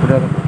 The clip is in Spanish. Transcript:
curado.